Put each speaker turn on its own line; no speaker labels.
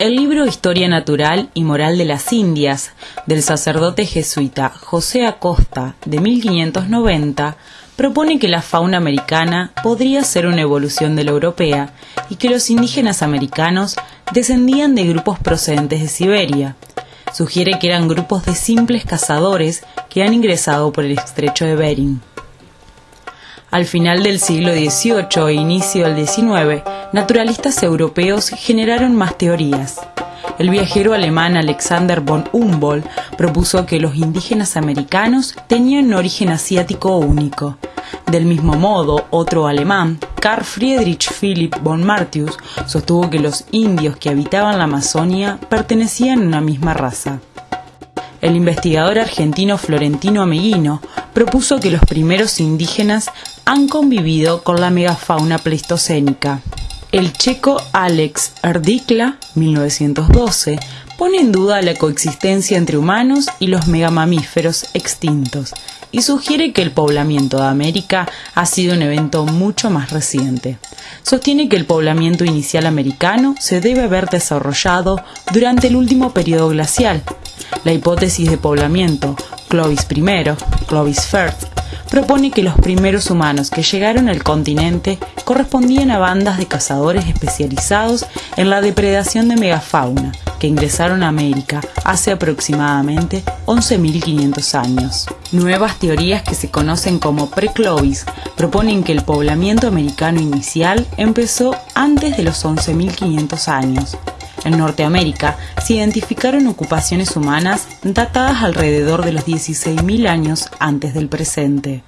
El libro Historia Natural y Moral de las Indias del sacerdote jesuita José Acosta de 1590 propone que la fauna americana podría ser una evolución de la europea y que los indígenas americanos descendían de grupos procedentes de Siberia. Sugiere que eran grupos de simples cazadores que han ingresado por el estrecho de Bering. Al final del siglo XVIII e inicio del XIX, naturalistas europeos generaron más teorías. El viajero alemán Alexander von Humboldt propuso que los indígenas americanos tenían un origen asiático único. Del mismo modo, otro alemán, Carl Friedrich Philipp von Martius, sostuvo que los indios que habitaban la Amazonia pertenecían a una misma raza. El investigador argentino Florentino Ameguino propuso que los primeros indígenas han convivido con la megafauna pleistocénica. El checo Alex Erdikla, 1912, pone en duda la coexistencia entre humanos y los megamamíferos extintos y sugiere que el poblamiento de América ha sido un evento mucho más reciente. Sostiene que el poblamiento inicial americano se debe haber desarrollado durante el último periodo glacial. La hipótesis de poblamiento Clovis I, Clovis First, propone que los primeros humanos que llegaron al continente correspondían a bandas de cazadores especializados en la depredación de megafauna que ingresaron a América hace aproximadamente 11.500 años. Nuevas teorías que se conocen como pre-Clovis proponen que el poblamiento americano inicial empezó antes de los 11.500 años, en Norteamérica se identificaron ocupaciones humanas datadas alrededor de los 16.000 años antes del presente.